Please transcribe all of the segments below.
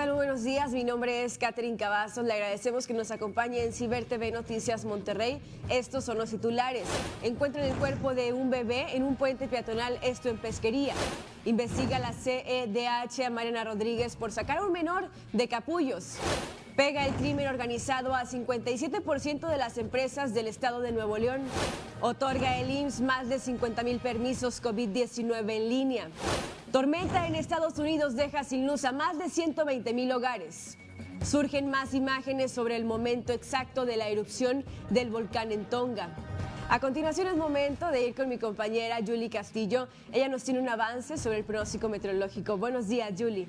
¿qué tal? Muy buenos días. Mi nombre es Catherine Cavazos. Le agradecemos que nos acompañe en Ciber TV Noticias Monterrey. Estos son los titulares. Encuentran el cuerpo de un bebé en un puente peatonal, esto en pesquería. Investiga la CEDH a Mariana Rodríguez por sacar a un menor de capullos. Pega el crimen organizado a 57% de las empresas del estado de Nuevo León. Otorga el IMSS más de 50 mil permisos COVID-19 en línea. Tormenta en Estados Unidos deja sin luz a más de 120 mil hogares. Surgen más imágenes sobre el momento exacto de la erupción del volcán en Tonga. A continuación es momento de ir con mi compañera Julie Castillo. Ella nos tiene un avance sobre el pronóstico meteorológico. Buenos días, Julie.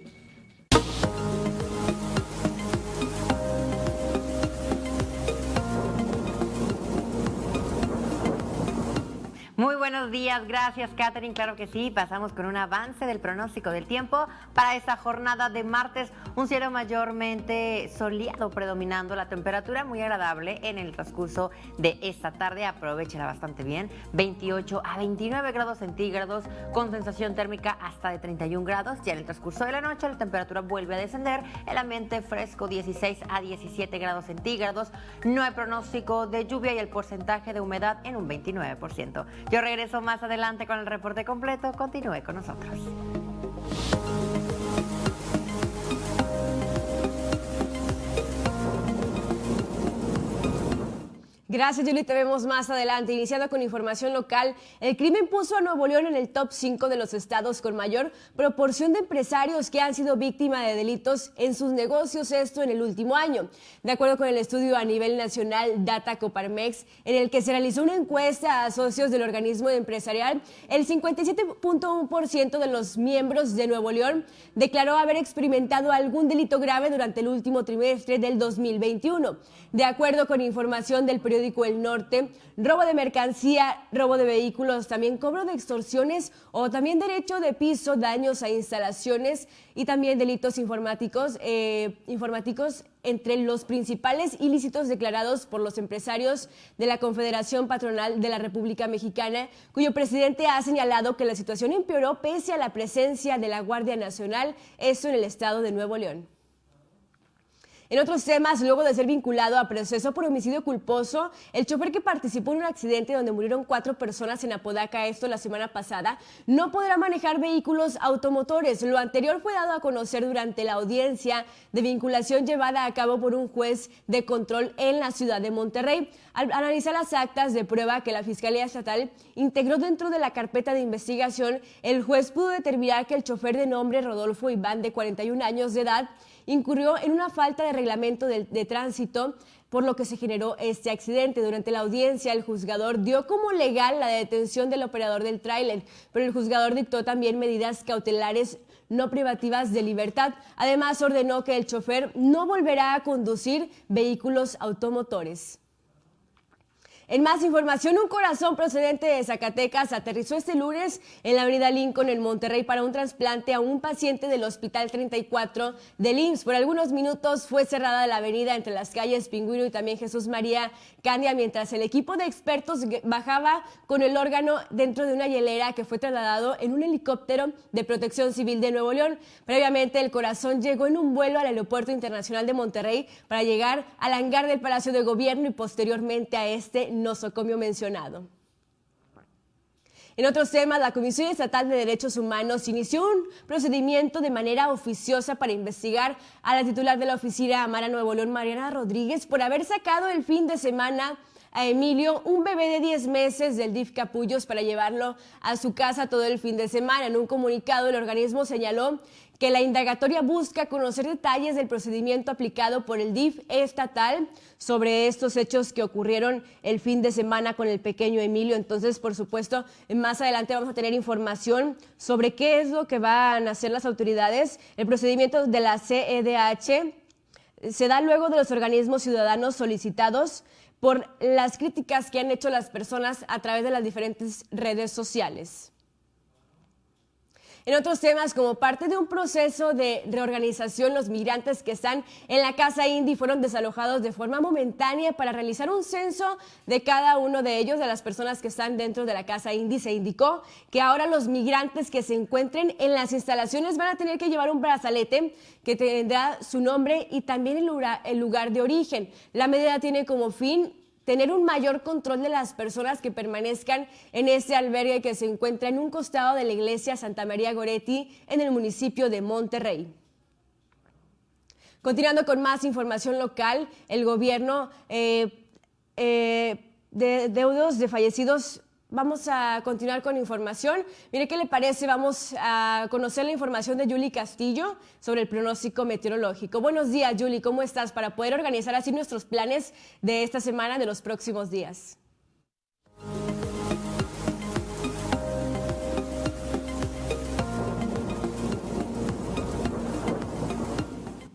Muy buenos días, gracias Catherine. Claro que sí, pasamos con un avance del pronóstico del tiempo para esta jornada de martes. Un cielo mayormente soleado predominando, la temperatura muy agradable en el transcurso de esta tarde. Aprovechala bastante bien. 28 a 29 grados centígrados con sensación térmica hasta de 31 grados. Ya en el transcurso de la noche la temperatura vuelve a descender. El ambiente fresco 16 a 17 grados centígrados. No hay pronóstico de lluvia y el porcentaje de humedad en un 29%. Yo regreso más adelante con el reporte completo. Continúe con nosotros. Gracias, Julie. Te vemos más adelante. Iniciando con información local, el crimen puso a Nuevo León en el top 5 de los estados con mayor proporción de empresarios que han sido víctimas de delitos en sus negocios, esto en el último año. De acuerdo con el estudio a nivel nacional Data Coparmex, en el que se realizó una encuesta a socios del organismo empresarial, el 57.1% de los miembros de Nuevo León declaró haber experimentado algún delito grave durante el último trimestre del 2021. De acuerdo con información del periódico el Norte, robo de mercancía, robo de vehículos, también cobro de extorsiones o también derecho de piso, daños a instalaciones y también delitos informáticos, eh, informáticos entre los principales ilícitos declarados por los empresarios de la Confederación Patronal de la República Mexicana, cuyo presidente ha señalado que la situación empeoró pese a la presencia de la Guardia Nacional, eso en el estado de Nuevo León. En otros temas, luego de ser vinculado a proceso por homicidio culposo, el chofer que participó en un accidente donde murieron cuatro personas en Apodaca, esto la semana pasada, no podrá manejar vehículos automotores. Lo anterior fue dado a conocer durante la audiencia de vinculación llevada a cabo por un juez de control en la ciudad de Monterrey. Al analizar las actas de prueba que la Fiscalía Estatal integró dentro de la carpeta de investigación, el juez pudo determinar que el chofer de nombre Rodolfo Iván, de 41 años de edad, incurrió en una falta de reglamento de, tránsito por lo que se generó este accidente. Durante la audiencia, el juzgador dio como legal la detención del operador del tráiler, pero el juzgador dictó también medidas cautelares no privativas de libertad. Además, ordenó que el chofer no volverá a conducir vehículos automotores. En más información, un corazón procedente de Zacatecas aterrizó este lunes en la avenida Lincoln en Monterrey para un trasplante a un paciente del Hospital 34 del IMSS. Por algunos minutos fue cerrada la avenida entre las calles Pingüino y también Jesús María Candia mientras el equipo de expertos bajaba con el órgano dentro de una hielera que fue trasladado en un helicóptero de protección civil de Nuevo León. Previamente, el corazón llegó en un vuelo al Aeropuerto Internacional de Monterrey para llegar al hangar del Palacio de Gobierno y posteriormente a este nosocomio mencionado. En otros temas, la Comisión Estatal de Derechos Humanos inició un procedimiento de manera oficiosa para investigar a la titular de la oficina Amara Nuevo León, Mariana Rodríguez, por haber sacado el fin de semana a Emilio un bebé de 10 meses del DIF Capullos para llevarlo a su casa todo el fin de semana. En un comunicado, el organismo señaló que la indagatoria busca conocer detalles del procedimiento aplicado por el DIF estatal sobre estos hechos que ocurrieron el fin de semana con el pequeño Emilio. Entonces, por supuesto, más adelante vamos a tener información sobre qué es lo que van a hacer las autoridades. El procedimiento de la CEDH se da luego de los organismos ciudadanos solicitados por las críticas que han hecho las personas a través de las diferentes redes sociales. En otros temas, como parte de un proceso de reorganización, los migrantes que están en la Casa Indy fueron desalojados de forma momentánea para realizar un censo de cada uno de ellos, de las personas que están dentro de la Casa Indy. Se indicó que ahora los migrantes que se encuentren en las instalaciones van a tener que llevar un brazalete que tendrá su nombre y también el lugar, de origen. La medida tiene como fin tener un mayor control de las personas que permanezcan en este albergue que se encuentra en un costado de la iglesia Santa María Goretti en el municipio de Monterrey. Continuando con más información local, el gobierno eh, eh, de deudos de fallecidos Vamos a continuar con información. Mire qué le parece, vamos a conocer la información de Julie Castillo sobre el pronóstico meteorológico. Buenos días, Julie, ¿cómo estás? Para poder organizar así nuestros planes de esta semana, de los próximos días.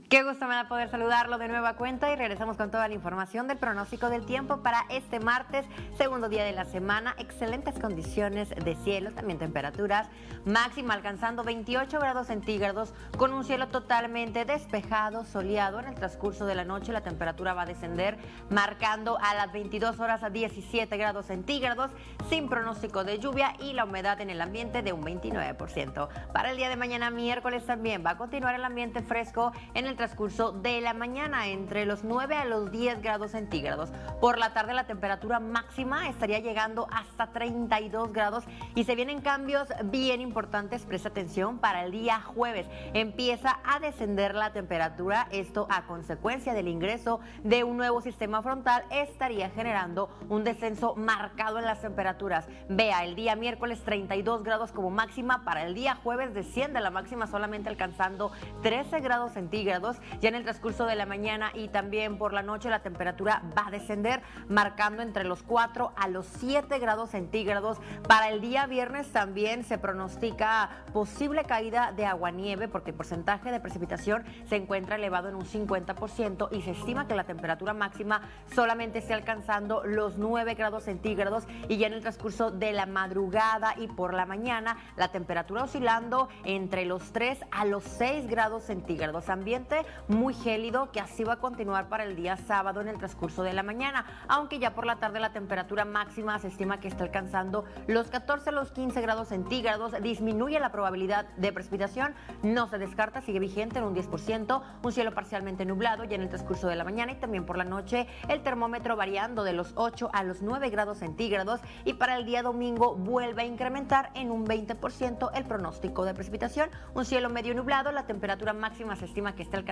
Qué gusto me da poder saludarlo de nueva cuenta y regresamos con toda la información del pronóstico del tiempo para este martes, segundo día de la semana. Excelentes condiciones de cielo, también temperaturas máxima alcanzando 28 grados centígrados con un cielo totalmente despejado, soleado. En el transcurso de la noche la temperatura va a descender marcando a las 22 horas a 17 grados centígrados sin pronóstico de lluvia y la humedad en el ambiente de un 29%. Para el día de mañana miércoles también va a continuar el ambiente fresco en el transcurso de la mañana entre los 9 a los 10 grados centígrados. Por la tarde la temperatura máxima estaría llegando hasta 32 grados y se vienen cambios bien importantes, presta atención, para el día jueves. Empieza a descender la temperatura, esto a consecuencia del ingreso de un nuevo sistema frontal estaría generando un descenso marcado en las temperaturas. Vea, el día miércoles 32 grados como máxima, para el día jueves desciende la máxima solamente alcanzando 13 grados centígrados ya en el transcurso de la mañana y también por la noche la temperatura va a descender, marcando entre los 4 a los 7 grados centígrados. Para el día viernes también se pronostica posible caída de agua-nieve porque el porcentaje de precipitación se encuentra elevado en un 50% y se estima que la temperatura máxima solamente esté alcanzando los 9 grados centígrados y ya en el transcurso de la madrugada y por la mañana la temperatura oscilando entre los 3 a los 6 grados centígrados. Ambiente muy gélido que así va a continuar para el día sábado en el transcurso de la mañana, aunque ya por la tarde la temperatura máxima se estima que está alcanzando los 14 a los 15 grados centígrados, disminuye la probabilidad de precipitación, no se descarta, sigue vigente en un 10%, un cielo parcialmente nublado ya en el transcurso de la mañana y también por la noche. El termómetro variando de los 8 a los 9 grados centígrados y para el día domingo vuelve a incrementar en un 20% el pronóstico de precipitación, un cielo medio nublado, la temperatura máxima se estima que está alcanzando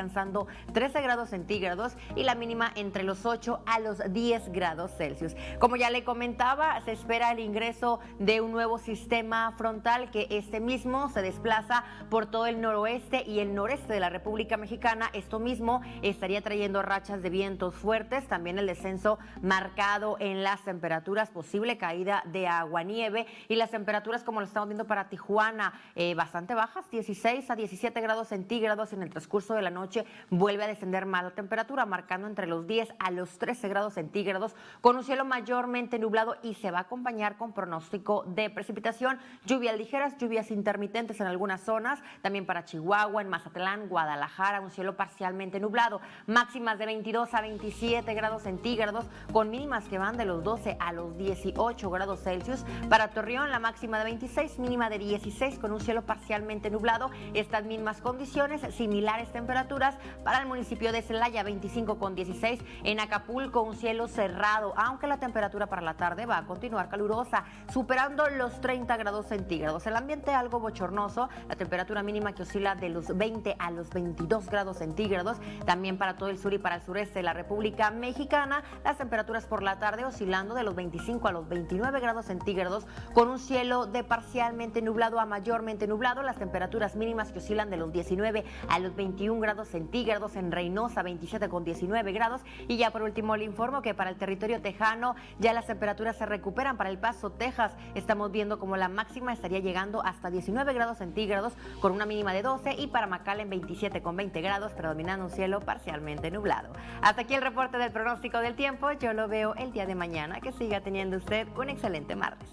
13 grados centígrados y la mínima entre los 8 a los 10 grados Celsius. Como ya le comentaba, se espera el ingreso de un nuevo sistema frontal que este mismo se desplaza por todo el noroeste y el noreste de la República Mexicana. Esto mismo estaría trayendo rachas de vientos fuertes, también el descenso marcado en las temperaturas, posible caída de agua nieve y las temperaturas como lo estamos viendo para Tijuana, eh, bastante bajas, 16 a 17 grados centígrados en el transcurso de la noche vuelve a descender más la temperatura, marcando entre los 10 a los 13 grados centígrados, con un cielo mayormente nublado y se va a acompañar con pronóstico de precipitación, lluvias ligeras, lluvias intermitentes en algunas zonas, también para Chihuahua, en Mazatlán, Guadalajara, un cielo parcialmente nublado, máximas de 22 a 27 grados centígrados, con mínimas que van de los 12 a los 18 grados Celsius. Para Torreón, la máxima de 26, mínima de 16, con un cielo parcialmente nublado. Estas mismas condiciones, similares temperaturas para el municipio de Celaya 25 con 16, en Acapulco un cielo cerrado, aunque la temperatura para la tarde va a continuar calurosa, superando los 30 grados centígrados. El ambiente algo bochornoso, la temperatura mínima que oscila de los 20 a los 22 grados centígrados, también para todo el sur y para el sureste de la República Mexicana, las temperaturas por la tarde oscilando de los 25 a los 29 grados centígrados, con un cielo de parcialmente nublado a mayormente nublado, las temperaturas mínimas que oscilan de los 19 a los 21 grados centígrados, en Reynosa 27 con 19 grados y ya por último le informo que para el territorio tejano ya las temperaturas se recuperan. Para El Paso, Texas, estamos viendo como la máxima estaría llegando hasta 19 grados centígrados con una mínima de 12 y para en 27 con 20 grados, predominando un cielo parcialmente nublado. Hasta aquí el reporte del pronóstico del tiempo. Yo lo veo el día de mañana. Que siga teniendo usted un excelente martes.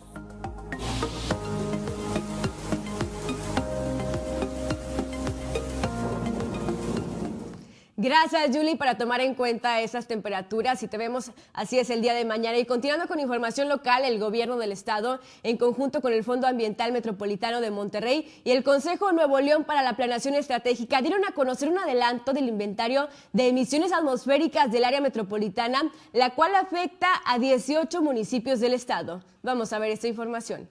Gracias, Julie, para tomar en cuenta esas temperaturas y te vemos así es el día de mañana. Y continuando con información local, el gobierno del estado, en conjunto con el Fondo Ambiental Metropolitano de Monterrey y el Consejo Nuevo León para la Planeación Estratégica, dieron a conocer un adelanto del inventario de emisiones atmosféricas del área metropolitana, la cual afecta a 18 municipios del estado. Vamos a ver esta información.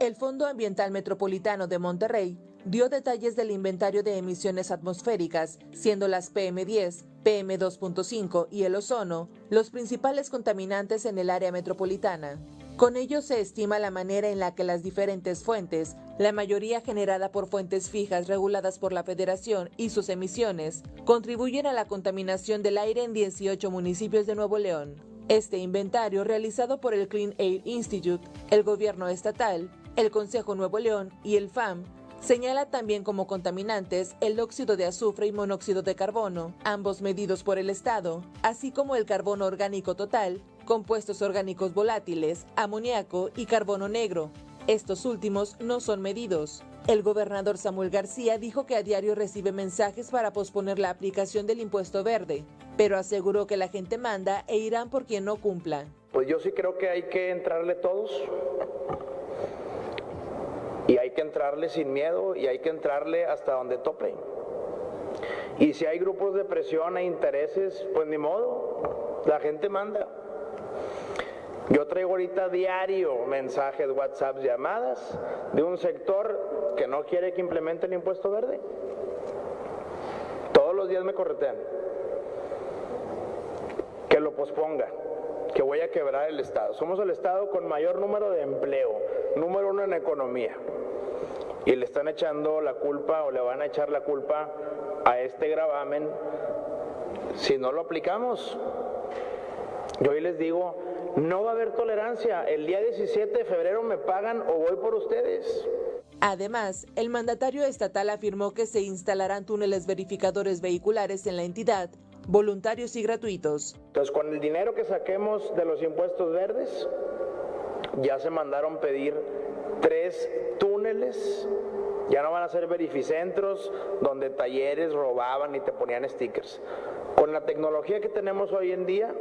El Fondo Ambiental Metropolitano de Monterrey dio detalles del inventario de emisiones atmosféricas, siendo las PM10, PM2.5 y el ozono los principales contaminantes en el área metropolitana. Con ello se estima la manera en la que las diferentes fuentes, la mayoría generada por fuentes fijas reguladas por la Federación y sus emisiones, contribuyen a la contaminación del aire en 18 municipios de Nuevo León. Este inventario, realizado por el Clean Air Institute, el gobierno estatal, el Consejo Nuevo León y el FAM, Señala también como contaminantes el óxido de azufre y monóxido de carbono, ambos medidos por el Estado, así como el carbono orgánico total, compuestos orgánicos volátiles, amoníaco y carbono negro. Estos últimos no son medidos. El gobernador Samuel García dijo que a diario recibe mensajes para posponer la aplicación del impuesto verde, pero aseguró que la gente manda e irán por quien no cumpla. Pues yo sí creo que hay que entrarle todos y hay que entrarle sin miedo y hay que entrarle hasta donde tope. Y si hay grupos de presión e intereses, pues ni modo, la gente manda. Yo traigo ahorita diario mensajes, WhatsApp, llamadas de un sector que no quiere que implemente el impuesto verde. Todos los días me corretean. Que lo posponga, que voy a quebrar el Estado. Somos el Estado con mayor número de empleo, número uno en economía. Y le están echando la culpa o le van a echar la culpa a este gravamen si no lo aplicamos. Yo hoy les digo, no va a haber tolerancia. El día 17 de febrero me pagan o voy por ustedes. Además, el mandatario estatal afirmó que se instalarán túneles verificadores vehiculares en la entidad, voluntarios y gratuitos. Entonces, con el dinero que saquemos de los impuestos verdes, ya se mandaron pedir tres túneles, ya no van a ser verificentros donde talleres robaban y te ponían stickers. Con la tecnología que tenemos hoy en día,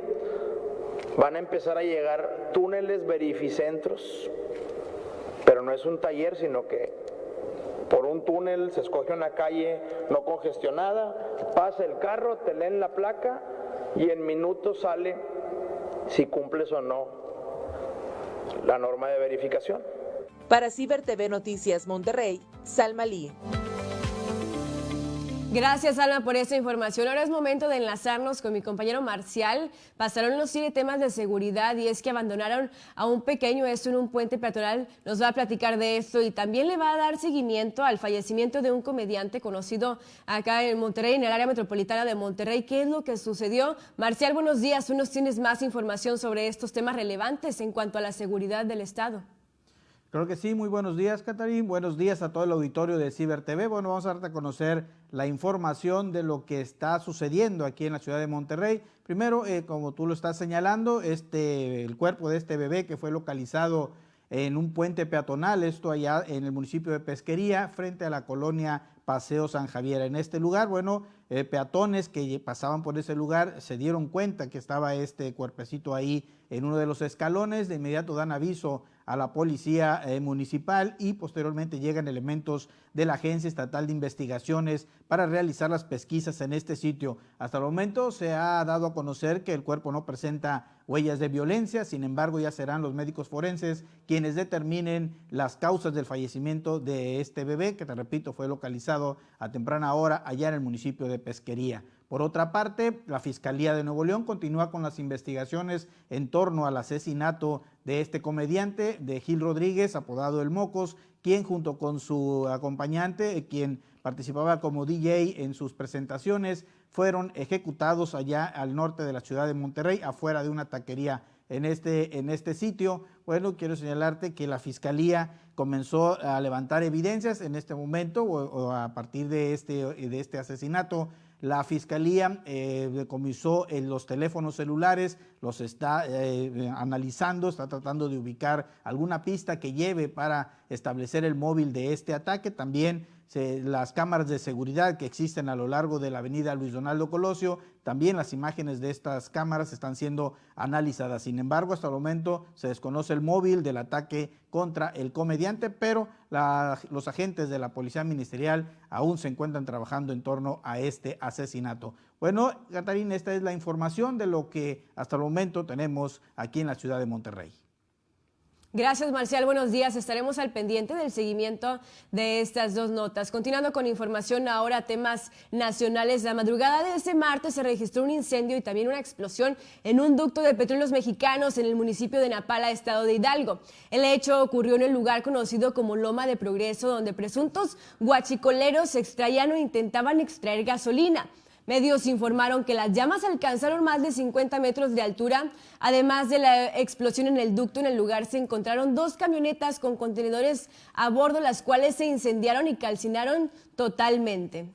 van a empezar a llegar túneles verificentros, pero no es un taller, sino que por un túnel se escoge una calle no congestionada, pasa el carro, te leen la placa y en minutos sale si cumples o no la norma de verificación. Para Ciber TV Noticias Monterrey, Salma Lee. Gracias, Alma, por esta información. Ahora es momento de enlazarnos con mi compañero Marcial. Pasaron los siete temas de seguridad y es que abandonaron a un pequeño esto en un puente peatonal. Nos va a platicar de esto y también le va a dar seguimiento al fallecimiento de un comediante conocido acá en Monterrey, en el área metropolitana de Monterrey. ¿Qué es lo que sucedió? Marcial, buenos días. Tú nos tienes más información sobre estos temas relevantes en cuanto a la seguridad del Estado. Creo que sí, muy buenos días, Catarín. Buenos días a todo el auditorio de Ciber TV. Bueno, vamos a darte a conocer la información de lo que está sucediendo aquí en la ciudad de Monterrey. Primero, eh, como tú lo estás señalando, este, el cuerpo de este bebé que fue localizado en un puente peatonal, esto allá en el municipio de Pesquería, frente a la colonia Paseo San Javier. En este lugar, bueno, eh, peatones que pasaban por ese lugar se dieron cuenta que estaba este cuerpecito ahí en uno de los escalones, de inmediato dan aviso a la policía eh, municipal y posteriormente llegan elementos de la Agencia Estatal de Investigaciones para realizar las pesquisas en este sitio. Hasta el momento se ha dado a conocer que el cuerpo no presenta huellas de violencia, sin embargo ya serán los médicos forenses quienes determinen las causas del fallecimiento de este bebé, que te repito fue localizado a temprana hora allá en el municipio de Pesquería. Por otra parte, la Fiscalía de Nuevo León continúa con las investigaciones en torno al asesinato de este comediante, de Gil Rodríguez, apodado El Mocos, quien junto con su acompañante, quien participaba como DJ en sus presentaciones, fueron ejecutados allá al norte de la ciudad de Monterrey, afuera de una taquería en este, en este sitio. Bueno, quiero señalarte que la Fiscalía comenzó a levantar evidencias en este momento o, a partir de este, de este asesinato la Fiscalía eh, decomisó en los teléfonos celulares, los está eh, analizando, está tratando de ubicar alguna pista que lleve para establecer el móvil de este ataque. También las cámaras de seguridad que existen a lo largo de la avenida Luis Donaldo Colosio, también las imágenes de estas cámaras están siendo analizadas. Sin embargo, hasta el momento se desconoce el móvil del ataque contra el comediante, pero los agentes de la Policía Ministerial aún se encuentran trabajando en torno a este asesinato. Bueno, Catarina, esta es la información de lo que hasta el momento tenemos aquí en la ciudad de Monterrey. Gracias, Marcial. Buenos días. Estaremos al pendiente del seguimiento de estas dos notas. Continuando con información ahora, temas nacionales. La madrugada de este martes se registró un incendio y también una explosión en un ducto de petróleos mexicanos en el municipio de Napala, estado de Hidalgo. El hecho ocurrió en el lugar conocido como Loma de Progreso, donde presuntos guachicoleros extraían o intentaban extraer gasolina. Medios informaron que las llamas alcanzaron más de 50 metros de altura. Además de la explosión en el ducto, en el lugar se encontraron dos camionetas con contenedores a bordo, las cuales se incendiaron y calcinaron totalmente.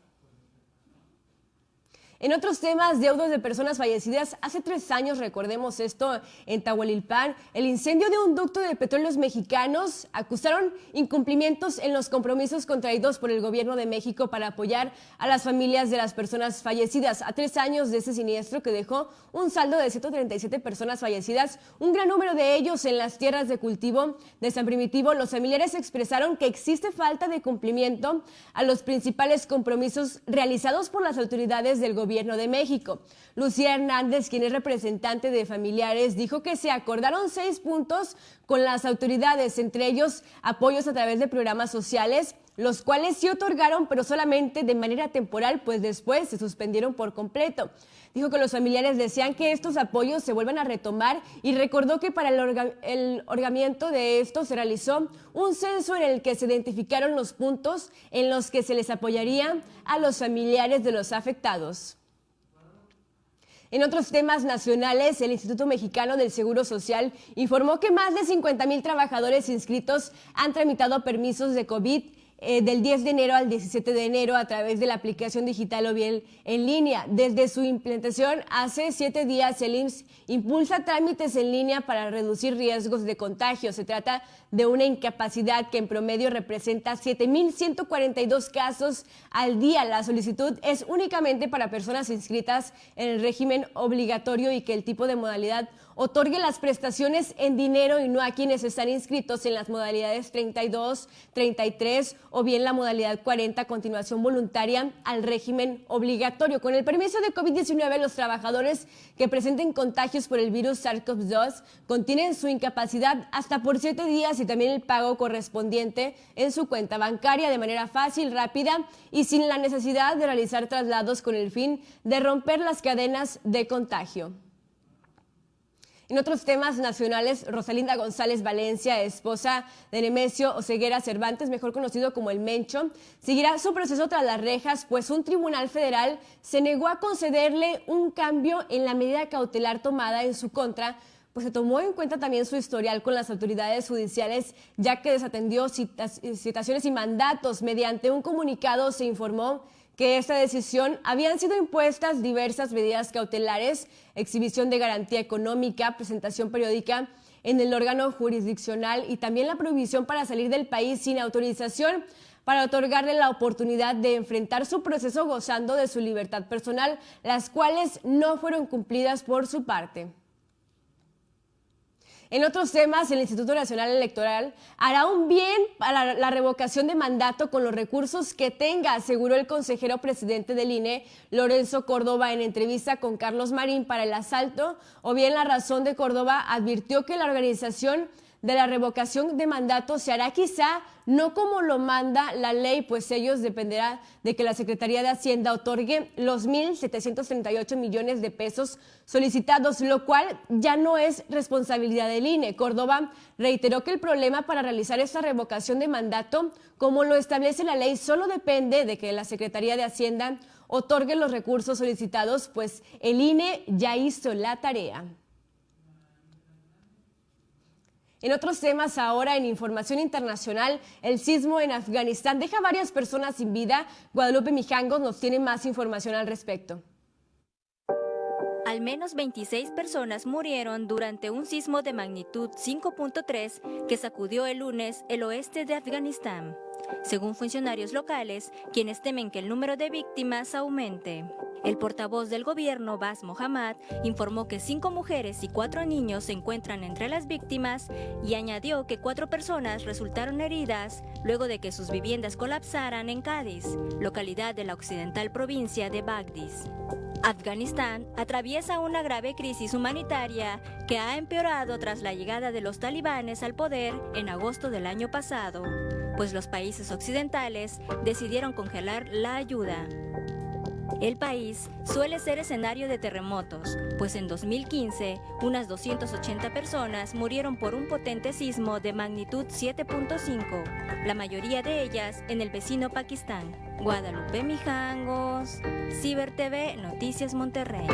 En otros temas, deudos de personas fallecidas, hace tres años, recordemos esto, en Tahualilpan, el incendio de un ducto de petróleos mexicanos acusaron incumplimientos en los compromisos contraídos por el gobierno de México para apoyar a las familias de las personas fallecidas. A tres años de ese siniestro que dejó un saldo de 137 personas fallecidas, un gran número de ellos en las tierras de cultivo de San Primitivo, los familiares expresaron que existe falta de cumplimiento a los principales compromisos realizados por las autoridades del gobierno Gobierno de México. Lucía Hernández, quien es representante de familiares, dijo que se acordaron seis puntos con las autoridades, entre ellos apoyos a través de programas sociales, los cuales sí otorgaron, pero solamente de manera temporal, pues después se suspendieron por completo. Dijo que los familiares desean que estos apoyos se vuelvan a retomar y recordó que para el, el orgamiento de esto se realizó un censo en el que se identificaron los puntos en los que se les apoyaría a los familiares de los afectados. En otros temas nacionales, el Instituto Mexicano del Seguro Social informó que más de 50 mil trabajadores inscritos han tramitado permisos de COVID eh, del 10 de enero al 17 de enero a través de la aplicación digital o bien en línea. Desde su implementación hace siete días, el IMSS impulsa trámites en línea para reducir riesgos de contagio. Se trata de una incapacidad que en promedio representa 7.142 casos al día. La solicitud es únicamente para personas inscritas en el régimen obligatorio y que el tipo de modalidad otorgue las prestaciones en dinero y no a quienes están inscritos en las modalidades 32, 33 o bien la modalidad 40, continuación voluntaria al régimen obligatorio. Con el permiso de COVID-19, los trabajadores que presenten contagios por el virus SARS-CoV-2 contienen su incapacidad hasta por siete días y también el pago correspondiente en su cuenta bancaria de manera fácil, rápida y sin la necesidad de realizar traslados con el fin de romper las cadenas de contagio. En otros temas nacionales, Rosalinda González Valencia, esposa de Nemesio Oseguera Cervantes, mejor conocido como el Mencho, seguirá su proceso tras las rejas, pues un tribunal federal se negó a concederle un cambio en la medida cautelar tomada en su contra pues se tomó en cuenta también su historial con las autoridades judiciales, ya que desatendió citaciones y mandatos. Mediante un comunicado se informó que esta decisión habían sido impuestas diversas medidas cautelares, exhibición de garantía económica, presentación periódica en el órgano jurisdiccional y también la prohibición para salir del país sin autorización para otorgarle la oportunidad de enfrentar su proceso gozando de su libertad personal, las cuales no fueron cumplidas por su parte. En otros temas, el Instituto Nacional Electoral hará un bien para la revocación de mandato con los recursos que tenga, aseguró el consejero presidente del INE, Lorenzo Córdoba, en entrevista con Carlos Marín para el asalto, o bien la razón de Córdoba advirtió que la organización de la revocación de mandato se hará quizá no como lo manda la ley, pues ellos dependerá de que la Secretaría de Hacienda otorgue los 1.738 millones de pesos solicitados, lo cual ya no es responsabilidad del INE. Córdoba reiteró que el problema para realizar esta revocación de mandato, como lo establece la ley, solo depende de que la Secretaría de Hacienda otorgue los recursos solicitados, pues el INE ya hizo la tarea. En otros temas ahora, en información internacional, el sismo en Afganistán deja varias personas sin vida. Guadalupe Mijangos nos tiene más información al respecto. Al menos 26 personas murieron durante un sismo de magnitud 5.3 que sacudió el lunes el oeste de Afganistán, según funcionarios locales, quienes temen que el número de víctimas aumente. El portavoz del gobierno, Bas Mohammad, informó que cinco mujeres y cuatro niños se encuentran entre las víctimas y añadió que cuatro personas resultaron heridas luego de que sus viviendas colapsaran en Cádiz, localidad de la occidental provincia de Bagdis. Afganistán atraviesa una grave crisis humanitaria que ha empeorado tras la llegada de los talibanes al poder en agosto del año pasado, pues los países occidentales decidieron congelar la ayuda. El país suele ser escenario de terremotos, pues en 2015 unas 280 personas murieron por un potente sismo de magnitud 7.5, la mayoría de ellas en el vecino Pakistán. Guadalupe Mijangos, Ciber TV, Noticias Monterrey.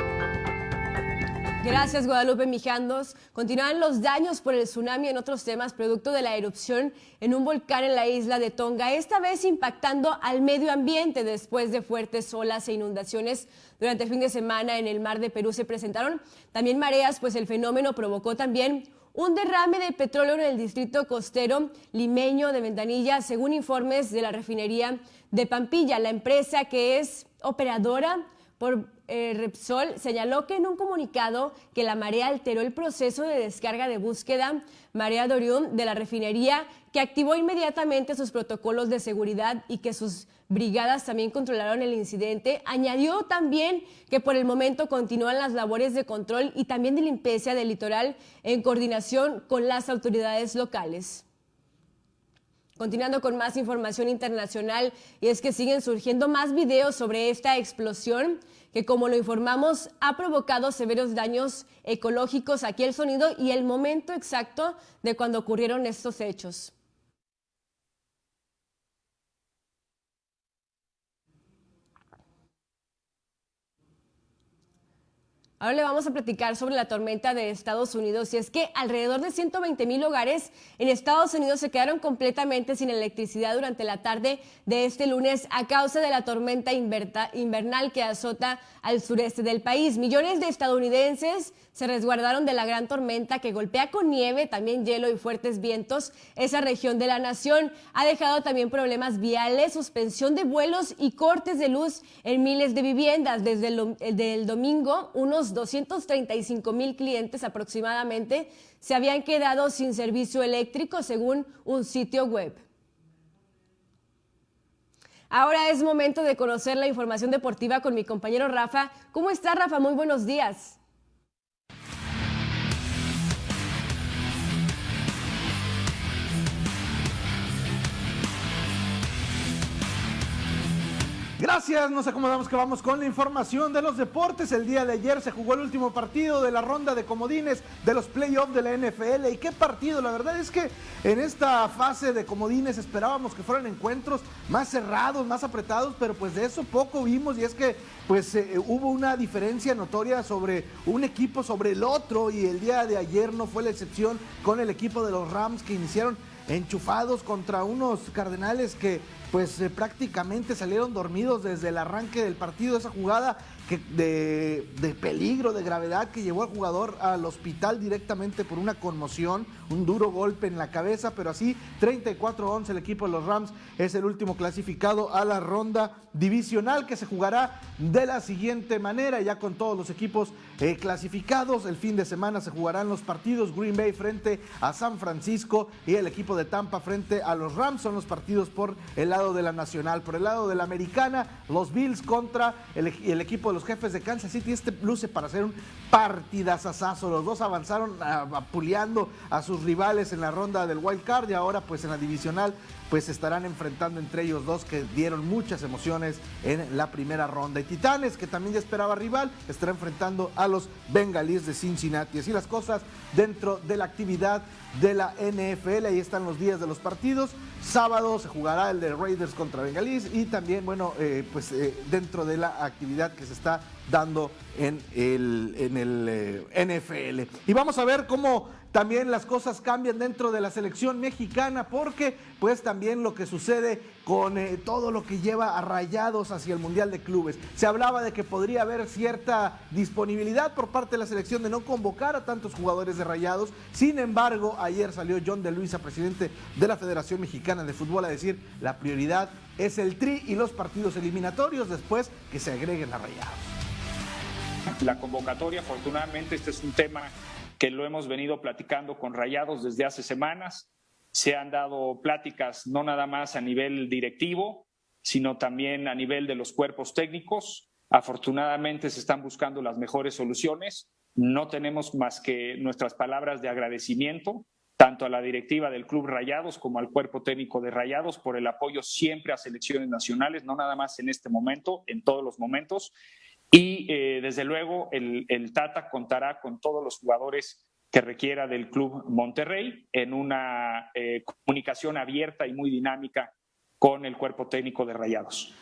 Gracias, Guadalupe Mijangos. Continúan los daños por el tsunami en otros temas, producto de la erupción en un volcán en la isla de Tonga, esta vez impactando al medio ambiente después de fuertes olas e inundaciones. Durante el fin de semana en el mar de Perú se presentaron también mareas, pues el fenómeno provocó también un derrame de petróleo en el distrito costero limeño de Ventanilla, según informes de la refinería de Pampilla. La empresa que es operadora por eh, Repsol señaló que en un comunicado que la marea alteró el proceso de descarga de búsqueda Marea Dorium de la refinería, que activó inmediatamente sus protocolos de seguridad y que sus brigadas también controlaron el incidente. Añadió también que por el momento continúan las labores de control y también de limpieza del litoral en coordinación con las autoridades locales. Continuando con más información internacional, y es que siguen surgiendo más videos sobre esta explosión que, como lo informamos, ha provocado severos daños ecológicos. Aquí el sonido y el momento exacto de cuando ocurrieron estos hechos. Ahora le vamos a platicar sobre la tormenta de Estados Unidos y es que alrededor de 120 mil hogares en Estados Unidos se quedaron completamente sin electricidad durante la tarde de este lunes a causa de la tormenta invernal que azota al sureste del país. Millones de estadounidenses se resguardaron de la gran tormenta que golpea con nieve, también hielo y fuertes vientos esa región de la nación. Ha dejado también problemas viales, suspensión de vuelos y cortes de luz en miles de viviendas. Desde el, domingo, unos 235 mil clientes aproximadamente se habían quedado sin servicio eléctrico según un sitio web. Ahora es momento de conocer la información deportiva con mi compañero Rafa. ¿Cómo está Rafa? Muy buenos días. Gracias, nos acomodamos que vamos con la información de los deportes. El día de ayer se jugó el último partido de la ronda de comodines de los playoffs de la NFL. ¿Y qué partido? La verdad es que en esta fase de comodines esperábamos que fueran encuentros más cerrados, más apretados, pero pues de eso poco vimos y es que pues eh, hubo una diferencia notoria sobre un equipo sobre el otro y el día de ayer no fue la excepción con el equipo de los Rams que iniciaron enchufados contra unos Cardenales que pues eh, prácticamente salieron dormidos desde el arranque del partido. Esa jugada de, de, peligro, de gravedad que llevó al jugador al hospital directamente por una conmoción, un duro golpe en la cabeza, pero así 34-11 el equipo de los Rams es el último clasificado a la ronda divisional que se jugará de la siguiente manera, ya con todos los equipos eh, clasificados. El fin de semana se jugarán los partidos Green Bay frente a San Francisco y el equipo de Tampa frente a los Rams. Son los partidos por el lado de la nacional. Por el lado de la americana, los Bills contra el, el equipo de los jefes de Kansas City. Este luce para hacer un partidazazazo. Los dos avanzaron apuleando a sus rivales en la ronda del wild card y ahora pues en la divisional pues estarán enfrentando entre ellos dos que dieron muchas emociones en la primera ronda. Y Titanes, que también ya esperaba rival, estará enfrentando a los Bengalíes de Cincinnati. Así las cosas dentro de la actividad de la NFL. Ahí están los días de los partidos. Sábado se jugará el de Raiders contra Bengalís y también, bueno, eh, pues eh, dentro de la actividad que se está dando en el, en el eh, NFL. Y vamos a ver cómo también las cosas cambian dentro de la selección mexicana porque pues también lo que sucede con eh, todo lo que lleva a rayados hacia el Mundial de Clubes. Se hablaba de que podría haber cierta disponibilidad por parte de la selección de no convocar a tantos jugadores de rayados. Sin embargo, ayer salió John de Luisa, presidente de la Federación Mexicana de Fútbol, a decir la prioridad es el tri y los partidos eliminatorios después que se agreguen a rayados. La convocatoria, afortunadamente, este es un tema que lo hemos venido platicando con Rayados desde hace semanas. Se han dado pláticas no nada más a nivel directivo, sino también a nivel de los cuerpos técnicos. Afortunadamente se están buscando las mejores soluciones. No tenemos más que nuestras palabras de agradecimiento tanto a la directiva del Club Rayados como al cuerpo técnico de Rayados por el apoyo siempre a selecciones nacionales, no nada más en este momento, en todos los momentos. Y eh, desde luego el, Tata contará con todos los jugadores que requiera del Club Monterrey en una eh, comunicación abierta y muy dinámica con el cuerpo técnico de Rayados.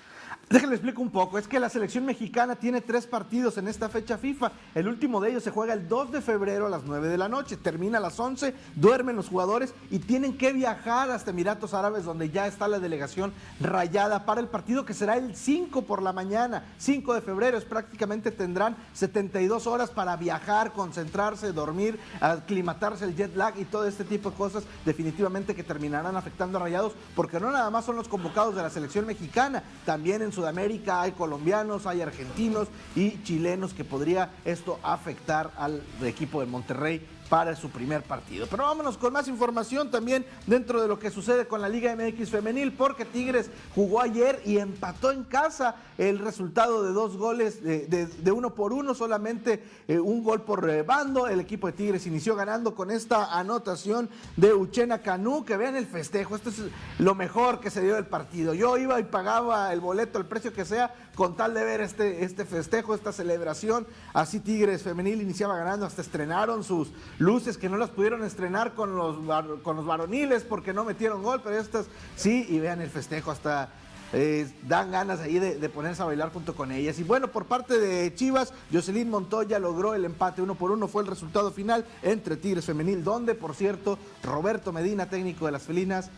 Déjenme explico un poco. Es que la selección mexicana tiene tres partidos en esta fecha FIFA. El último de ellos se juega el 2 de febrero a las 9 de la noche. Termina a las 11, duermen los jugadores y tienen que viajar hasta Emiratos Árabes, donde ya está la delegación rayada para el partido que será el 5 por la mañana. 5 de febrero. Es prácticamente tendrán 72 horas para viajar, concentrarse, dormir, aclimatarse el jet lag y todo este tipo de cosas. Definitivamente que terminarán afectando a rayados, porque no nada más son los convocados de la selección mexicana, también en Sudamérica hay colombianos, hay argentinos y chilenos que podría esto afectar al equipo de Monterrey para su primer partido. Pero vámonos con más información también dentro de lo que sucede con la Liga MX femenil, porque Tigres jugó ayer y empató en casa el resultado de dos goles de, uno por uno, solamente eh, un gol por eh, bando. El equipo de Tigres inició ganando con esta anotación de Uchena Canú, que vean el festejo, esto es lo mejor que se dio del partido. Yo iba y pagaba el boleto, el precio que sea, con tal de ver este, este festejo, esta celebración. Así Tigres femenil iniciaba ganando, hasta estrenaron sus luces que no las pudieron estrenar con los, con los varoniles porque no metieron gol, pero estas sí, y vean el festejo, hasta eh, dan ganas ahí de, ponerse a bailar junto con ellas. Y bueno, por parte de Chivas, Jocelyn Montoya logró el empate uno por uno, fue el resultado final entre Tigres Femenil, donde por cierto Roberto Medina, técnico de las felinas,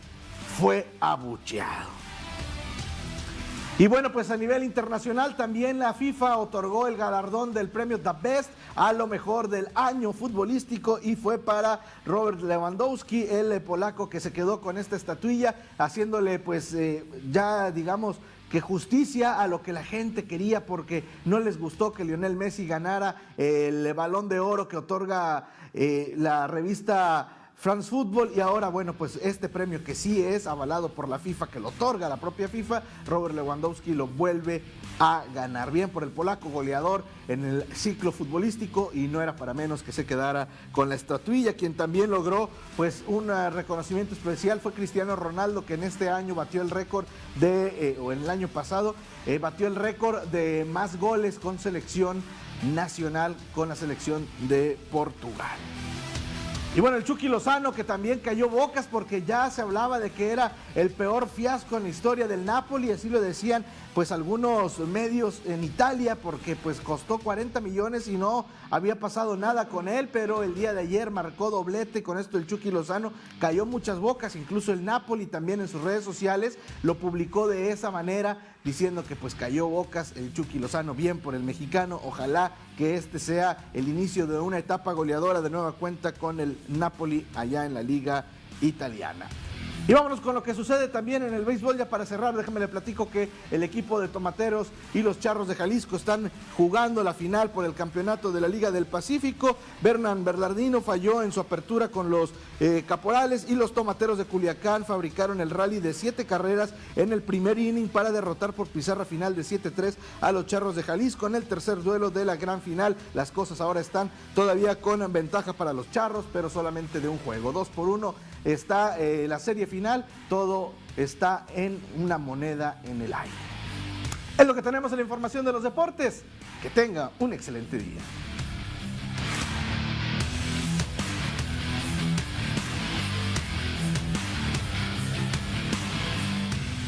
fue abucheado. Y bueno, pues a nivel internacional también la FIFA otorgó el galardón del premio The Best a lo mejor del año futbolístico y fue para Robert Lewandowski, el polaco que se quedó con esta estatuilla, haciéndole pues eh, ya digamos que justicia a lo que la gente quería porque no les gustó que Lionel Messi ganara el balón de oro que otorga eh, la revista France Football y ahora, bueno, pues este premio que sí es avalado por la FIFA, que lo otorga la propia FIFA, Robert Lewandowski lo vuelve a ganar. Bien por el polaco goleador en el ciclo futbolístico y no era para menos que se quedara con la estatuilla. Quien también logró pues un reconocimiento especial fue Cristiano Ronaldo, que en este año batió el récord de, eh, o en el año pasado, eh, batió el récord de más goles con selección nacional con la selección de Portugal. Y bueno, el Chucky Lozano que también cayó bocas porque ya se hablaba de que era el peor fiasco en la historia del Napoli, así lo decían pues algunos medios en Italia porque pues costó 40 millones y no había pasado nada con él, pero el día de ayer marcó doblete con esto el Chucky Lozano, cayó muchas bocas, incluso el Napoli también en sus redes sociales lo publicó de esa manera diciendo que pues cayó bocas el Chucky Lozano, bien por el mexicano, ojalá que este sea el inicio de una etapa goleadora de nueva cuenta con el Napoli allá en la liga italiana. Y vámonos con lo que sucede también en el béisbol, ya para cerrar, déjame le platico que el equipo de Tomateros y los Charros de Jalisco están jugando la final por el campeonato de la Liga del Pacífico. Bernan Bernardino falló en su apertura con los eh, Caporales y los Tomateros de Culiacán fabricaron el rally de siete carreras en el primer inning para derrotar por pizarra final de 7-3 a los Charros de Jalisco en el tercer duelo de la gran final. Las cosas ahora están todavía con ventaja para los Charros, pero solamente de un juego. Dos por uno está eh, la serie final, todo está en una moneda en el aire. Es lo que tenemos en la información de los deportes. Que tenga un excelente día.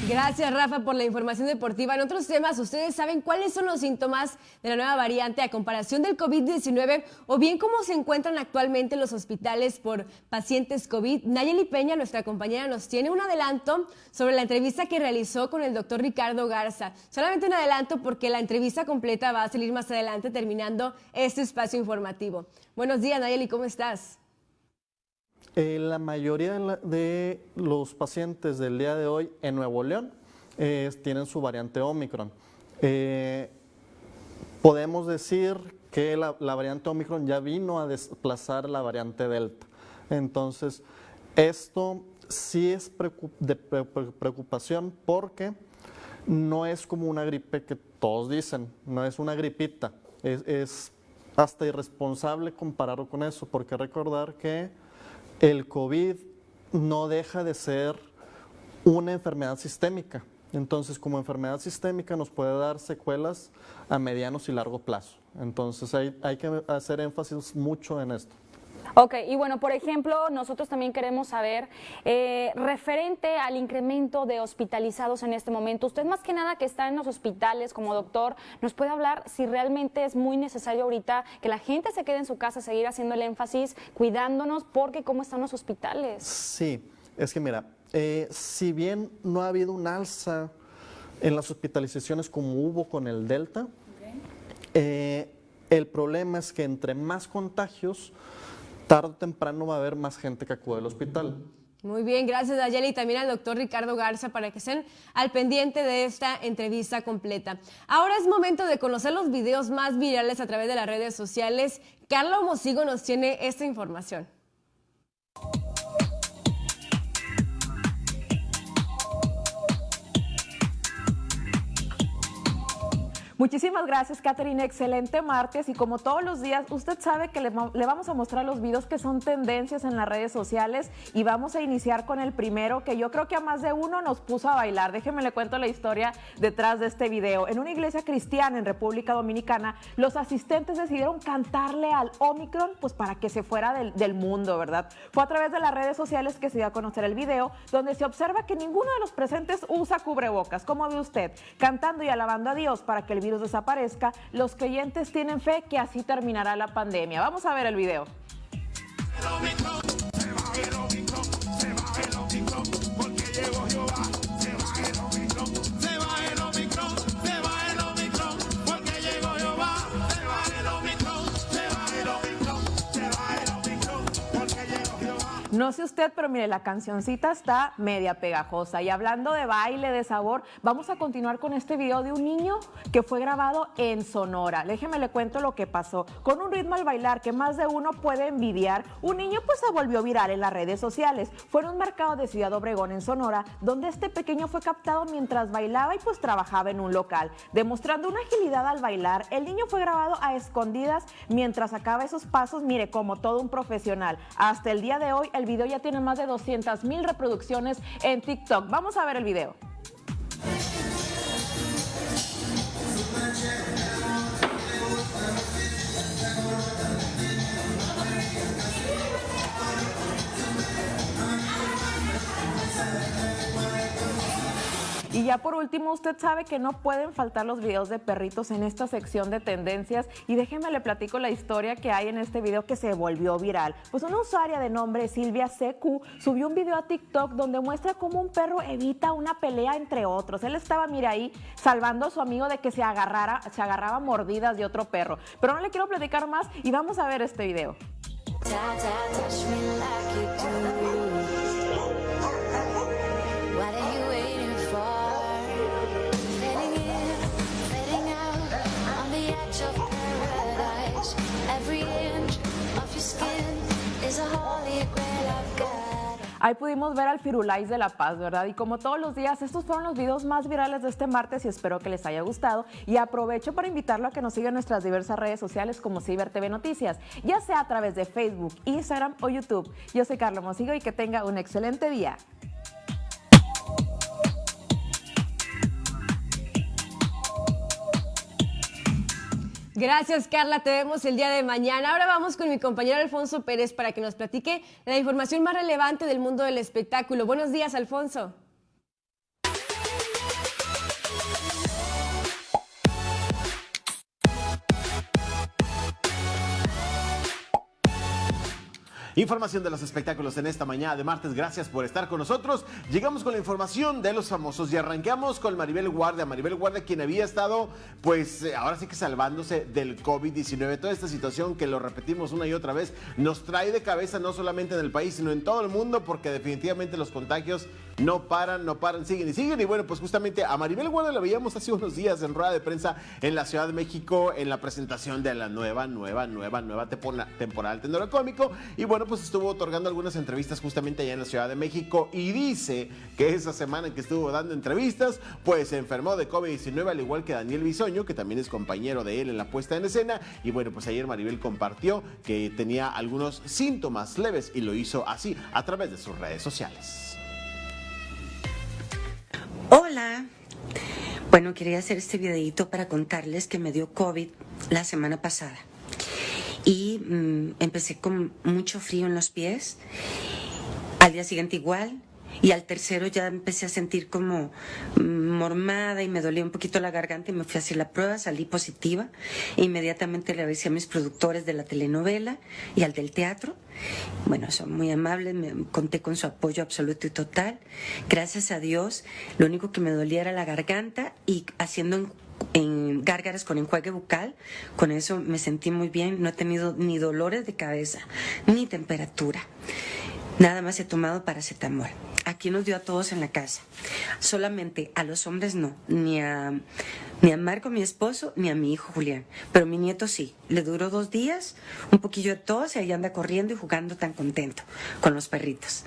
Gracias, Rafa, por la información deportiva. En otros temas, ¿ustedes saben cuáles son los síntomas de la nueva variante a comparación del COVID-19 o bien cómo se encuentran actualmente los hospitales por pacientes COVID? Nayeli Peña, nuestra compañera, nos tiene un adelanto sobre la entrevista que realizó con el doctor Ricardo Garza. Solamente un adelanto porque la entrevista completa va a salir más adelante terminando este espacio informativo. Buenos días, Nayeli, ¿cómo estás? Eh, la mayoría de, los pacientes del día de hoy en Nuevo León eh, tienen su variante Omicron. Eh, podemos decir que la, variante Omicron ya vino a desplazar la variante Delta. Entonces, esto sí es de preocupación porque no es como una gripe que todos dicen, no es una gripita. Es, es hasta irresponsable compararlo con eso, porque recordar que el COVID no deja de ser una enfermedad sistémica. Entonces, como enfermedad sistémica nos puede dar secuelas a medianos y largo plazo. Entonces, hay, hay que hacer énfasis mucho en esto. Ok, y bueno, por ejemplo, nosotros también queremos saber, eh, referente al incremento de hospitalizados en este momento, usted más que nada que está en los hospitales como doctor, ¿nos puede hablar si realmente es muy necesario ahorita que la gente se quede en su casa, seguir haciendo el énfasis, cuidándonos, porque cómo están los hospitales? Sí, es que mira, eh, si bien no ha habido un alza en las hospitalizaciones como hubo con el Delta, eh, el problema es que entre más contagios, tarde o temprano va a haber más gente que acude al hospital. Muy bien, gracias Ayeli y también al doctor Ricardo Garza para que estén al pendiente de esta entrevista completa. Ahora es momento de conocer los videos más virales a través de las redes sociales. Carlos Mosigo nos tiene esta información. Muchísimas gracias, Catherine. Excelente martes. Y como todos los días, usted sabe que le, vamos a mostrar los videos que son tendencias en las redes sociales. Y vamos a iniciar con el primero, que yo creo que a más de uno nos puso a bailar. Déjeme le cuento la historia detrás de este video. En una iglesia cristiana en República Dominicana, los asistentes decidieron cantarle al Omicron, pues para que se fuera del, del mundo, ¿verdad? Fue a través de las redes sociales que se dio a conocer el video, donde se observa que ninguno de los presentes usa cubrebocas. ¿Cómo ve usted? Cantando y alabando a Dios para que el virus desaparezca, los creyentes tienen fe que así terminará la pandemia. Vamos a ver el video. No sé usted, pero mire, la cancioncita está media pegajosa. Y hablando de baile, de sabor, vamos a continuar con este video de un niño que fue grabado en Sonora. Déjeme le cuento lo que pasó. Con un ritmo al bailar que más de uno puede envidiar, un niño pues se volvió viral en las redes sociales. Fue en un mercado de Ciudad Obregón, en Sonora, donde este pequeño fue captado mientras bailaba y pues trabajaba en un local. Demostrando una agilidad al bailar, el niño fue grabado a escondidas mientras sacaba esos pasos, mire, como todo un profesional. Hasta el día de hoy, el video ya tiene más de 200 mil reproducciones en TikTok. Vamos a ver el video. Y ya por último, usted sabe que no pueden faltar los videos de perritos en esta sección de tendencias. Y déjeme le platico la historia que hay en este video que se volvió viral. Pues una usuaria de nombre Silvia CQ subió un video a TikTok donde muestra cómo un perro evita una pelea entre otros. Él estaba, mira ahí, salvando a su amigo de que se agarrara, se agarraba mordidas de otro perro. Pero no le quiero platicar más y vamos a ver este video. Ahí pudimos ver al Firulais de La Paz, ¿verdad? Y como todos los días, estos fueron los videos más virales de este martes y espero que les haya gustado. Y aprovecho para invitarlo a que nos siga en nuestras diversas redes sociales como Ciber TV Noticias, ya sea a través de Facebook, Instagram o YouTube. Yo soy Carlos Mosigo y que tenga un excelente día. Gracias, Carla. Te vemos el día de mañana. Ahora vamos con mi compañero Alfonso Pérez para que nos platique la información más relevante del mundo del espectáculo. Buenos días, Alfonso. Información de los espectáculos en esta mañana de martes. Gracias por estar con nosotros. Llegamos con la información de los famosos y arranqueamos con Maribel Guardia. Maribel Guardia, quien había estado, pues eh, ahora sí que salvándose del COVID-19. Toda esta situación que lo repetimos una y otra vez nos trae de cabeza no solamente en el país, sino en todo el mundo, porque definitivamente los contagios no paran, no paran, siguen y siguen. Y bueno, pues justamente a Maribel Guardia la veíamos hace unos días en rueda de prensa en la Ciudad de México en la presentación de la nueva, nueva, nueva, nueva temporada del Tenor Cómico. Y bueno, pues estuvo otorgando algunas entrevistas justamente allá en la Ciudad de México y dice que esa semana en que estuvo dando entrevistas, pues se enfermó de COVID-19 al igual que Daniel Bisoño, que también es compañero de él en la puesta en escena. Y bueno, pues ayer Maribel compartió que tenía algunos síntomas leves y lo hizo así a través de sus redes sociales. Hola. Bueno, quería hacer este videito para contarles que me dio COVID la semana pasada y mm, empecé con mucho frío en los pies. Al día siguiente igual, y al tercero ya empecé a sentir como mm, mormada y me dolía un poquito la garganta y me fui a hacer la prueba, salí positiva. inmediatamente le avisé a mis productores de la telenovela y al del teatro. Bueno, son muy amables, me conté con su apoyo absoluto y total. Gracias a Dios, lo único que me dolía era la garganta y haciendo en gárgaras con enjuague bucal. Con eso me sentí muy bien. No he tenido ni dolores de cabeza, ni temperatura. Nada más he tomado paracetamol. Aquí nos dio a todos en la casa. Solamente a los hombres no. Ni a, ni a Marco, mi esposo, ni a mi hijo Julián. Pero mi nieto sí. Le duró dos días, un poquillo de tos y ahí anda corriendo y jugando tan contento con los perritos.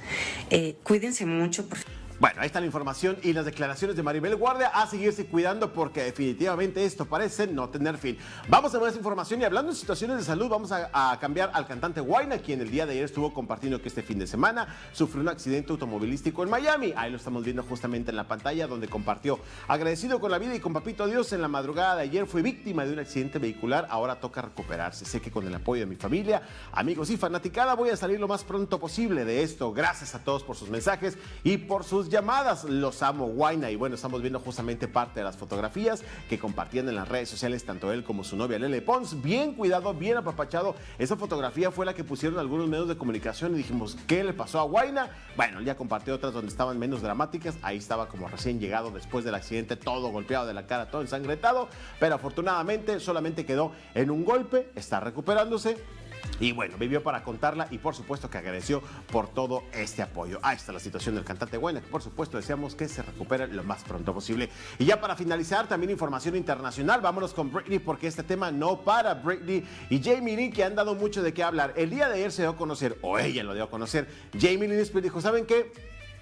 Eh, cuídense mucho, por favor. Bueno, ahí está la información y las declaraciones de Maribel Guardia a seguirse cuidando porque definitivamente esto parece no tener fin. Vamos a ver esa información y hablando de situaciones de salud, vamos a, cambiar al cantante Wayne, quien el día de ayer estuvo compartiendo que este fin de semana sufrió un accidente automovilístico en Miami. Ahí lo estamos viendo justamente en la pantalla donde compartió. Agradecido con la vida y con Papito Dios, en la madrugada de ayer fue víctima de un accidente vehicular, ahora toca recuperarse. Sé que con el apoyo de mi familia, amigos y fanaticada voy a salir lo más pronto posible de esto. Gracias a todos por sus mensajes y por sus llamadas. Los amo, Guaina. Y bueno, estamos viendo justamente parte de las fotografías que compartían en las redes sociales, tanto él como su novia Lele Pons. Bien cuidado, bien apapachado. Esa fotografía fue la que pusieron algunos medios de comunicación y dijimos, ¿qué le pasó a Guaina? Bueno, ya compartió otras donde estaban menos dramáticas. Ahí estaba como recién llegado después del accidente, todo golpeado de la cara, todo ensangretado. Pero afortunadamente solamente quedó en un golpe, está recuperándose y bueno, vivió para contarla y por supuesto que agradeció por todo este apoyo. Ahí está la situación del cantante Buena, que por supuesto deseamos que se recupere lo más pronto posible. Y ya para finalizar, también información internacional, vámonos con Britney porque este tema no para. Britney y Jamie Lynn que han dado mucho de qué hablar. El día de ayer se dio a conocer, o ella lo dio a conocer, Jamie Lynn dijo, ¿saben qué?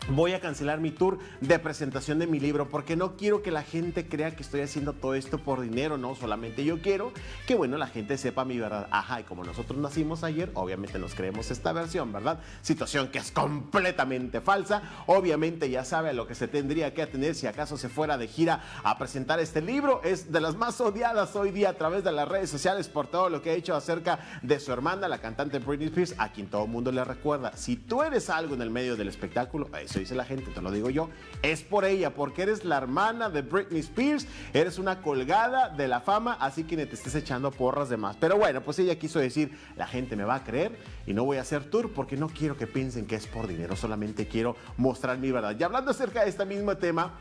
Voy a cancelar mi tour de presentación de mi libro porque no quiero que la gente crea que estoy haciendo todo esto por dinero, no, solamente yo quiero que, bueno, la gente sepa mi verdad. Ajá, y como nosotros nacimos ayer, obviamente nos creemos esta versión, ¿verdad? Situación que es completamente falsa. Obviamente ya sabe a lo que se tendría que atender si acaso se fuera de gira a presentar este libro. Es de las más odiadas hoy día a través de las redes sociales por todo lo que ha hecho acerca de su hermana, la cantante Britney Spears, a quien todo el mundo le recuerda. Si tú eres algo en el medio del espectáculo, eso dice la gente, te lo digo yo, es por ella, porque eres la hermana de Britney Spears, eres una colgada de la fama, así que ni te estés echando porras de más. Pero bueno, pues ella quiso decir, la gente me va a creer y no voy a hacer tour porque no quiero que piensen que es por dinero, solamente quiero mostrar mi verdad. Y hablando acerca de este mismo tema,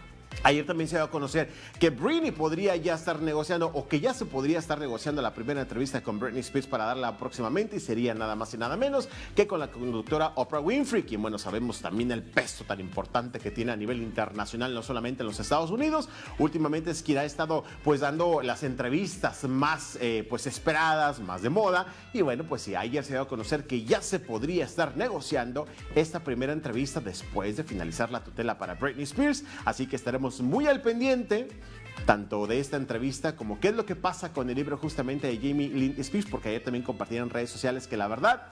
Ayer también se dio a conocer que Britney podría ya estar negociando o que ya se podría estar negociando la primera entrevista con Britney Spears para darla próximamente y sería nada más y nada menos que con la conductora Oprah Winfrey, quien bueno sabemos también el peso tan importante que tiene a nivel internacional, no solamente en los Estados Unidos. Últimamente es quien ha estado pues dando las entrevistas más eh, pues esperadas, más de moda y bueno pues sí, ayer se dio a conocer que ya se podría estar negociando esta primera entrevista después de finalizar la tutela para Britney Spears, así que muy al pendiente tanto de esta entrevista como qué es lo que pasa con el libro justamente de Jamie Lynn Spears, porque ayer también compartieron en redes sociales que la verdad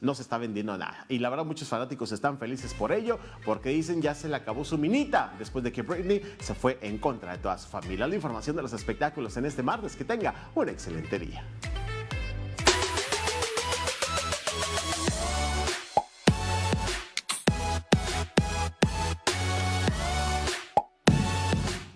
no se está vendiendo nada. Y la verdad muchos fanáticos están felices por ello, porque dicen ya se le acabó su minita después de que Britney se fue en contra de toda su familia. La información de los espectáculos en este martes, que tenga un excelente día.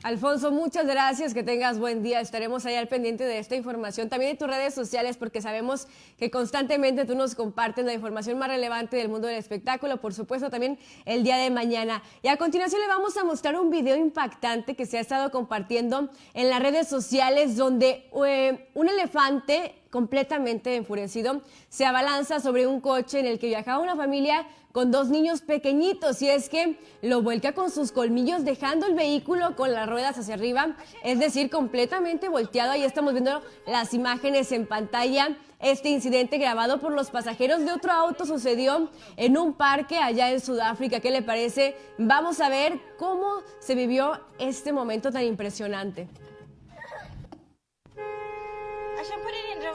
Alfonso, muchas gracias, que tengas buen día. Estaremos ahí al pendiente de esta información, también de tus redes sociales, porque sabemos que constantemente tú nos compartes la información más relevante del mundo del espectáculo, por supuesto también el día de mañana. Y a continuación le vamos a mostrar un video impactante que se ha estado compartiendo en las redes sociales, donde eh, un elefante completamente enfurecido, se abalanza sobre un coche en el que viajaba una familia con dos niños pequeñitos y es que lo vuelca con sus colmillos dejando el vehículo con las ruedas hacia arriba, es decir, completamente volteado. Ahí estamos viendo las imágenes en pantalla. Este incidente grabado por los pasajeros de otro auto sucedió en un parque allá en Sudáfrica. ¿Qué le parece? Vamos a ver cómo se vivió este momento tan impresionante.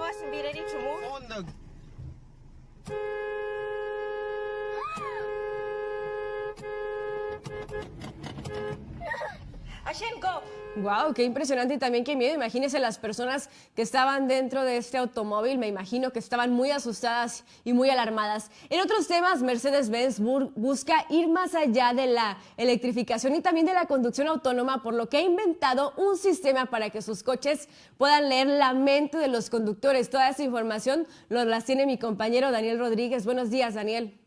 Boston be ready to move. On the Wow, qué impresionante y también qué miedo. Imagínense las personas que estaban dentro de este automóvil, me imagino que estaban muy asustadas y muy alarmadas. En otros temas, Mercedes-Benz busca ir más allá de la electrificación y también de la conducción autónoma, por lo que ha inventado un sistema para que sus coches puedan leer la mente de los conductores. Toda esa información lo las tiene mi compañero Daniel Rodríguez. Buenos días, Daniel.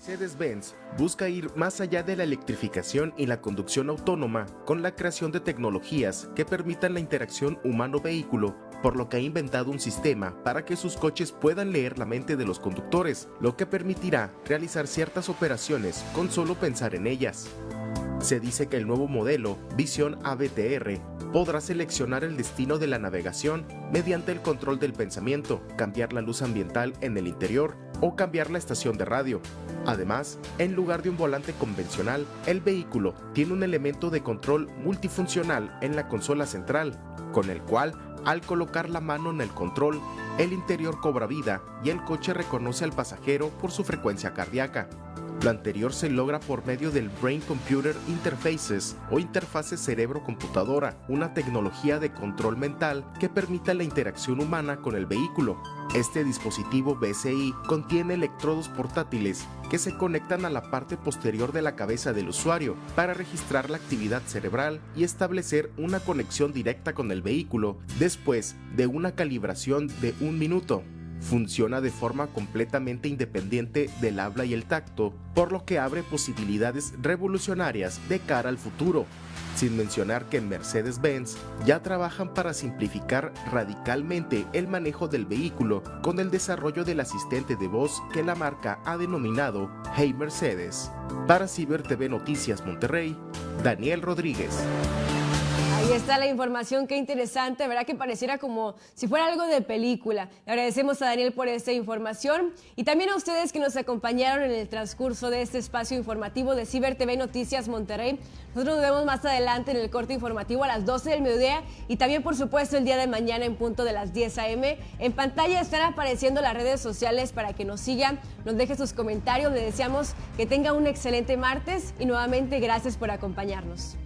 Mercedes-Benz busca ir más allá de la electrificación y la conducción autónoma con la creación de tecnologías que permitan la interacción humano-vehículo, por lo que ha inventado un sistema para que sus coches puedan leer la mente de los conductores, lo que permitirá realizar ciertas operaciones con solo pensar en ellas. Se dice que el nuevo modelo, Vision ABTR, podrá seleccionar el destino de la navegación mediante el control del pensamiento, cambiar la luz ambiental en el interior o cambiar la estación de radio. Además, en lugar de un volante convencional, el vehículo tiene un elemento de control multifuncional en la consola central, con el cual, al colocar la mano en el control, el interior cobra vida y el coche reconoce al pasajero por su frecuencia cardíaca. Lo anterior se logra por medio del Brain Computer Interfaces o interfase cerebro-computadora, una tecnología de control mental que permite la interacción humana con el vehículo. Este dispositivo BCI contiene electrodos portátiles que se conectan a la parte posterior de la cabeza del usuario para registrar la actividad cerebral y establecer una conexión directa con el vehículo después de una calibración de un minuto funciona de forma completamente independiente del habla y el tacto, por lo que abre posibilidades revolucionarias de cara al futuro, sin mencionar que en Mercedes-Benz ya trabajan para simplificar radicalmente el manejo del vehículo con el desarrollo del asistente de voz que la marca ha denominado Hey Mercedes. Para Ciber TV Noticias Monterrey, Daniel Rodríguez. Ahí está la información, qué interesante, ¿verdad? Que pareciera como si fuera algo de película. Le agradecemos a Daniel por esta información y también a ustedes que nos acompañaron en el transcurso de este espacio informativo de Ciber TV Noticias Monterrey. Nosotros nos vemos más adelante en el corte informativo a las 12 del mediodía y también, por supuesto, el día de mañana en punto de las 10 a.m. En pantalla están apareciendo las redes sociales para que nos sigan, nos dejen sus comentarios. Le deseamos que tenga un excelente martes y nuevamente gracias por acompañarnos.